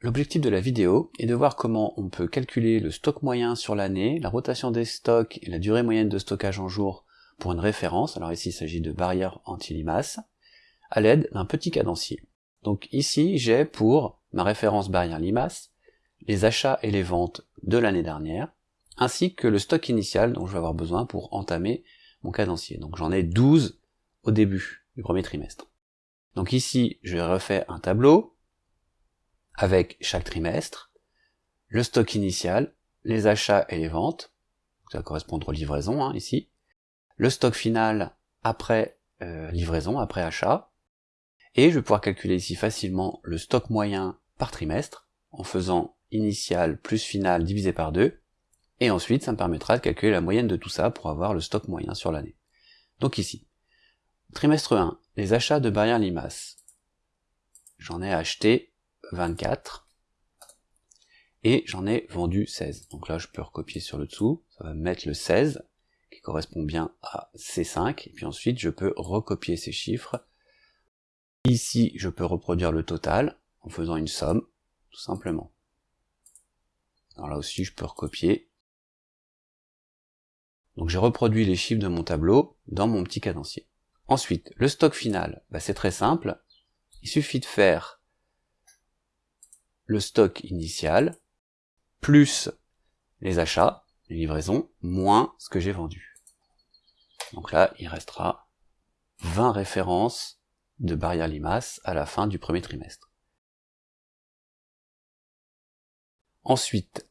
L'objectif de la vidéo est de voir comment on peut calculer le stock moyen sur l'année, la rotation des stocks et la durée moyenne de stockage en jour pour une référence, alors ici il s'agit de barrière anti-limaces, à l'aide d'un petit cadencier. Donc ici j'ai pour ma référence barrière limace les achats et les ventes de l'année dernière, ainsi que le stock initial dont je vais avoir besoin pour entamer mon cadencier. Donc j'en ai 12 au début du premier trimestre. Donc ici, je refais un tableau avec chaque trimestre, le stock initial, les achats et les ventes, ça va correspondre aux livraisons hein, ici, le stock final après euh, livraison, après achat, et je vais pouvoir calculer ici facilement le stock moyen par trimestre en faisant initial plus final divisé par 2, et ensuite ça me permettra de calculer la moyenne de tout ça pour avoir le stock moyen sur l'année. Donc ici, trimestre 1, les achats de barrières limaces. J'en ai acheté 24, et j'en ai vendu 16. Donc là je peux recopier sur le dessous, ça va me mettre le 16, qui correspond bien à C5, et puis ensuite je peux recopier ces chiffres. Ici je peux reproduire le total en faisant une somme, tout simplement. Alors là aussi je peux recopier. Donc j'ai reproduit les chiffres de mon tableau dans mon petit cadencier. Ensuite, le stock final, bah, c'est très simple. Il suffit de faire le stock initial, plus les achats, les livraisons, moins ce que j'ai vendu. Donc là, il restera 20 références de barrière limace à la fin du premier trimestre. Ensuite,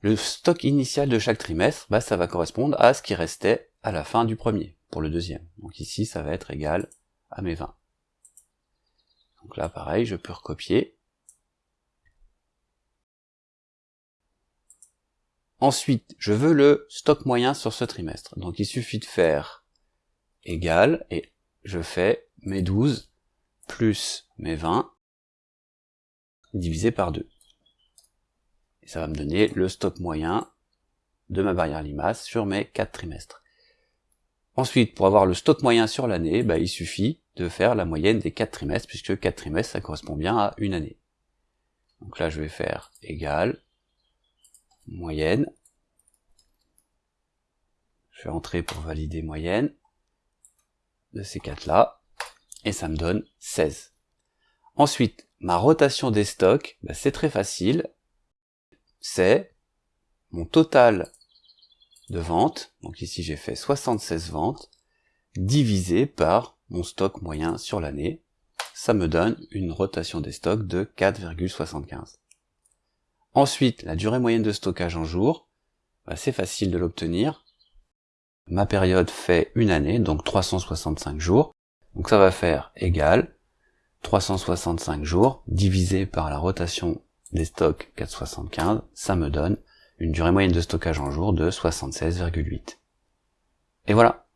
le stock initial de chaque trimestre, bah, ça va correspondre à ce qui restait à la fin du premier, pour le deuxième. Donc ici, ça va être égal à mes 20. Donc là, pareil, je peux recopier. Ensuite, je veux le stock moyen sur ce trimestre. Donc il suffit de faire égal, et je fais mes 12 plus mes 20 divisé par 2 ça va me donner le stock moyen de ma barrière limace sur mes 4 trimestres. Ensuite, pour avoir le stock moyen sur l'année, bah, il suffit de faire la moyenne des 4 trimestres, puisque 4 trimestres, ça correspond bien à une année. Donc là, je vais faire égal, moyenne. Je vais entrer pour valider moyenne de ces 4 là, et ça me donne 16. Ensuite, ma rotation des stocks, bah, c'est très facile, c'est mon total de ventes, donc ici j'ai fait 76 ventes, divisé par mon stock moyen sur l'année, ça me donne une rotation des stocks de 4,75. Ensuite, la durée moyenne de stockage en jour, bah, c'est facile de l'obtenir. Ma période fait une année, donc 365 jours. Donc ça va faire égal 365 jours divisé par la rotation des stocks 4,75, ça me donne une durée moyenne de stockage en jour de 76,8. Et voilà